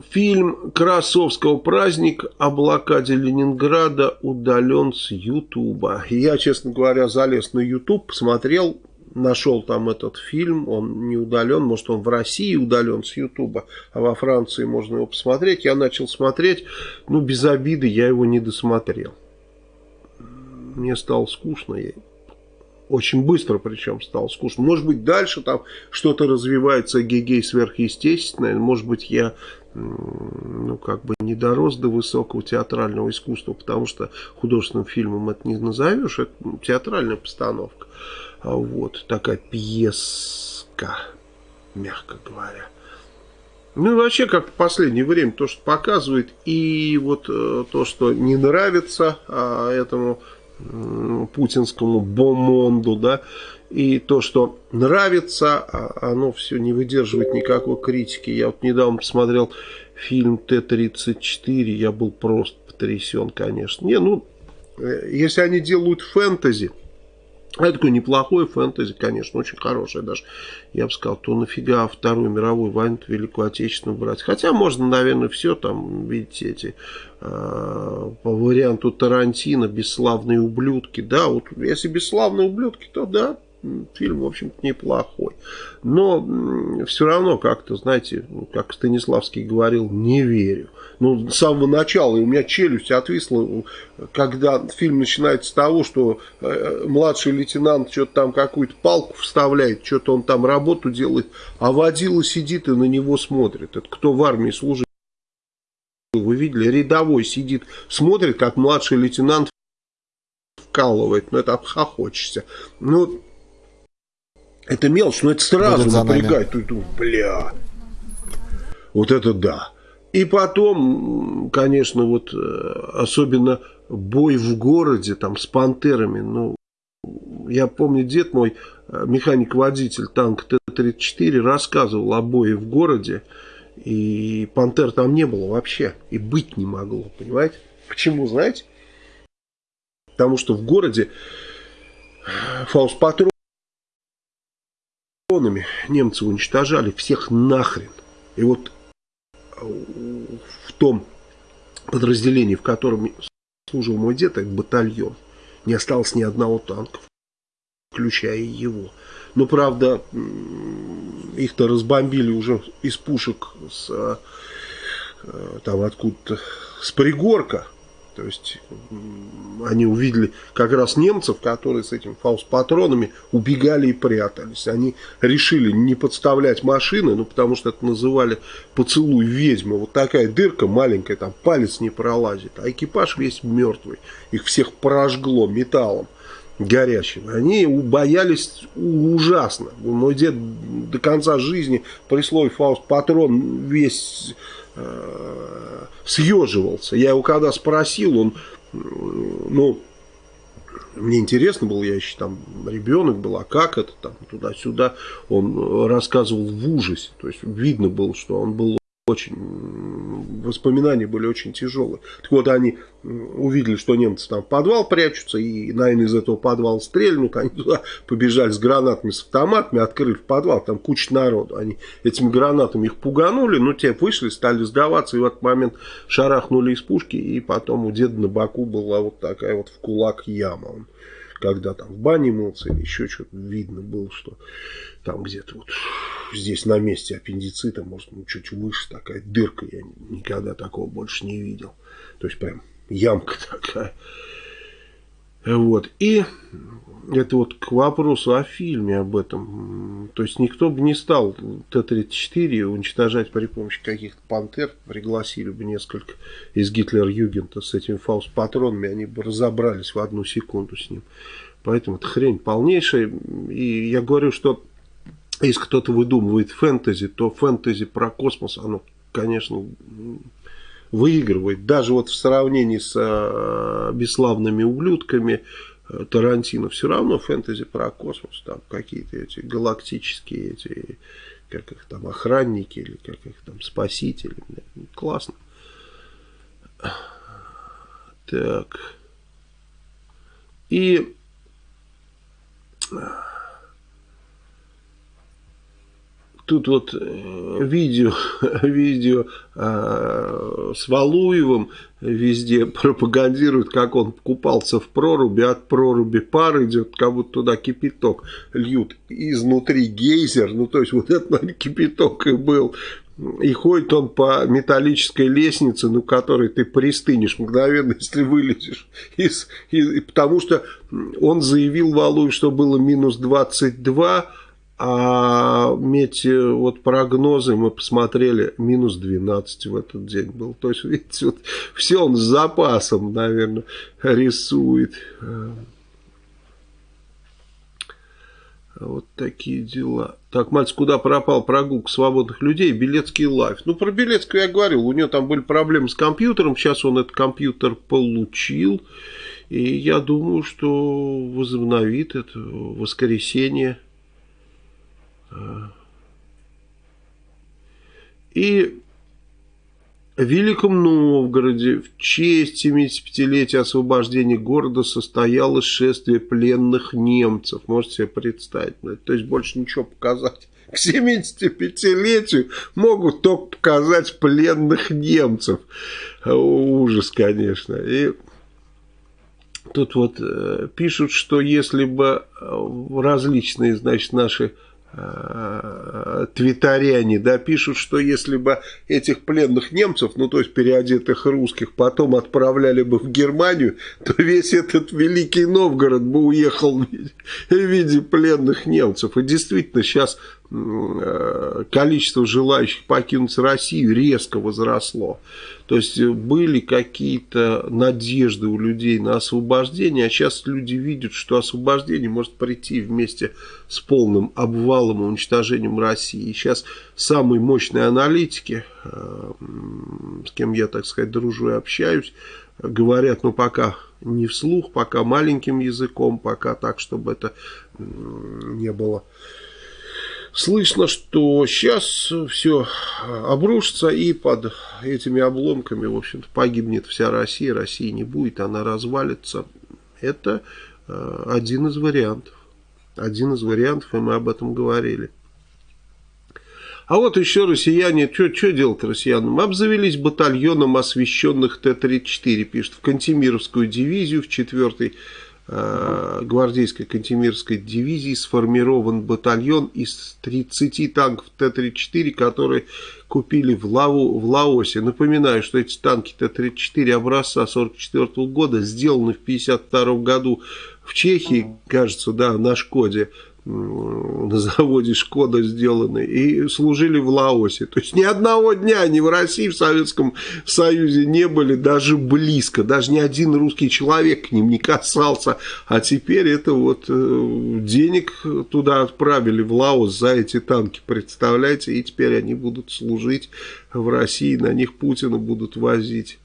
Фильм Красовского «Праздник о блокаде Ленинграда» удален с Ютуба. Я, честно говоря, залез на Ютуб, посмотрел, нашел там этот фильм, он не удален, может он в России удален с Ютуба, а во Франции можно его посмотреть. Я начал смотреть, ну без обиды я его не досмотрел. Мне стало скучно, я очень быстро причем стало скучно. Может быть дальше там что-то развивается гегей сверхъестественное, может быть я ну, как бы не дорос до высокого театрального искусства, потому что художественным фильмом это не назовешь, это театральная постановка. А вот такая пьеска, мягко говоря. Ну вообще, как в последнее время, то, что показывает, и вот э, то, что не нравится а, этому э, путинскому бомонду, да, и то, что нравится, а оно все не выдерживает никакой критики. Я вот недавно посмотрел фильм Т-34, я был просто потрясен, конечно. Не, ну, э, если они делают фэнтези, это такое неплохое фэнтези, конечно, очень хорошее даже. Я бы сказал, то нафига Вторую мировую войну, Великую Отечественную брать. Хотя можно, наверное, все там, видите, эти э, по варианту Тарантино, бесславные ублюдки. Да, вот если бесславные ублюдки, то да, фильм, в общем-то, неплохой. Но все равно как-то, знаете, как Станиславский говорил, не верю. Ну, с самого начала, и у меня челюсть отвисла, когда фильм начинается с того, что э, младший лейтенант что-то там какую-то палку вставляет, что-то он там работу делает, а водила сидит и на него смотрит. Это кто в армии служит? Вы видели, рядовой сидит, смотрит, как младший лейтенант вкалывает, ну это обхохочешься. Ну, это мелочь, но это сразу напрягает. Ты думаешь, бля, вот это да. И потом, конечно, вот э, особенно бой в городе там с пантерами. Ну, я помню, дед мой, э, механик-водитель танка Т-34, рассказывал о бое в городе. И пантер там не было вообще. И быть не могло, понимаете? Почему, знаете? Потому что в городе фаус-патруль дронами немцы уничтожали всех нахрен. И вот э, в том подразделении, в котором служил мой дед, это батальон, не осталось ни одного танка, включая его. Но, правда, их-то разбомбили уже из пушек с, э, там откуда-то, с пригорка. То есть они увидели как раз немцев, которые с этими фаус-патронами убегали и прятались. Они решили не подставлять машины, ну потому что это называли поцелуй ведьмы. Вот такая дырка маленькая, там палец не пролазит. А экипаж весь мертвый. Их всех прожгло металлом горячим. Они боялись ужасно. Мой дед до конца жизни при слове фауст-патрон весь э, съеживался. Я его когда спросил, он, ну, мне интересно было, я еще там ребенок был, а как это там туда-сюда, он рассказывал в ужасе, то есть видно было, что он был очень, воспоминания были очень тяжелые. Так вот, они увидели, что немцы там в подвал прячутся, и, наверное, из этого подвала стрельнут, они туда побежали с гранатами, с автоматами, открыли в подвал, там куча народу. Они этими гранатами их пуганули, ну, те вышли, стали сдаваться, и в этот момент шарахнули из пушки, и потом у деда на боку была вот такая вот в кулак яма. Он, когда там в бане мылся или еще что-то, видно было, что там где-то вот здесь на месте аппендицита, может, ну, чуть выше такая дырка, я никогда такого больше не видел. То есть, прям ямка такая. Вот. И это вот к вопросу о фильме об этом. То есть никто бы не стал Т-34 уничтожать при помощи каких-то пантер. Пригласили бы несколько из Гитлер-Югента с этими фаус-патронами. Они бы разобрались в одну секунду с ним. Поэтому это хрень полнейшая. И я говорю, что если кто-то выдумывает фэнтези, то фэнтези про космос, оно, конечно, выигрывает. Даже вот в сравнении с э, бесславными ублюдками э, Тарантино, все равно фэнтези про космос, там какие-то эти галактические, эти, как их там, охранники, или как их там, спасители. Классно. Так. И тут вот э, видео, видео э, с Валуевым везде пропагандируют, как он купался в проруби, от проруби пар идет, как будто туда кипяток льют изнутри гейзер, ну то есть вот это наверное, кипяток и был. И ходит он по металлической лестнице, ну, которой ты пристынешь мгновенно, если вылезешь. Из, из, потому что он заявил Валуев, что было минус 22, а мети, вот прогнозы мы посмотрели, минус 12 в этот день был. То есть, видите, вот все он с запасом, наверное, рисует. Вот такие дела. Так, мальчик, куда пропал прогулка свободных людей? Белецкий лайф. Ну, про Белецкого я говорил. У него там были проблемы с компьютером. Сейчас он этот компьютер получил. И я думаю, что возобновит это воскресенье. И в Великом Новгороде в честь 75-летия освобождения города состоялось шествие пленных немцев. Можете себе представить. То есть больше ничего показать. К 75-летию могут только показать пленных немцев. Ужас, конечно. И тут вот э, пишут, что если бы э, различные, значит, наши твитаряне, да, пишут, что если бы этих пленных немцев, ну, то есть переодетых русских, потом отправляли бы в Германию, то весь этот Великий Новгород бы уехал в виде пленных немцев. И действительно, сейчас Э, количество желающих покинуть Россию резко возросло. То есть э, были какие-то надежды у людей на освобождение, а сейчас люди видят, что освобождение может прийти вместе с полным обвалом и уничтожением России. И сейчас самые мощные аналитики, э, с кем я, так сказать, дружу и общаюсь, говорят, ну пока не вслух, пока маленьким языком, пока так, чтобы это не было слышно, что сейчас все обрушится и под этими обломками, в общем-то, погибнет вся Россия, России не будет, она развалится. Это э, один из вариантов. Один из вариантов, и мы об этом говорили. А вот еще россияне, что делать россиянам? Обзавелись батальоном освященных Т-34, пишет, в Кантемировскую дивизию, в 4 Э, гвардейской Кантемирской дивизии сформирован батальон из 30 танков Т-34, которые купили в, Лаву, в Лаосе. Напоминаю, что эти танки Т-34 образца 44 -го года сделаны в 52 году в Чехии, кажется, да, на Шкоде на заводе Шкода сделаны и служили в Лаосе. То есть ни одного дня ни в России, в Советском Союзе не были даже близко. Даже ни один русский человек к ним не касался. А теперь это вот э, денег туда отправили в Лаос за эти танки, представляете? И теперь они будут служить в России, на них Путина будут возить.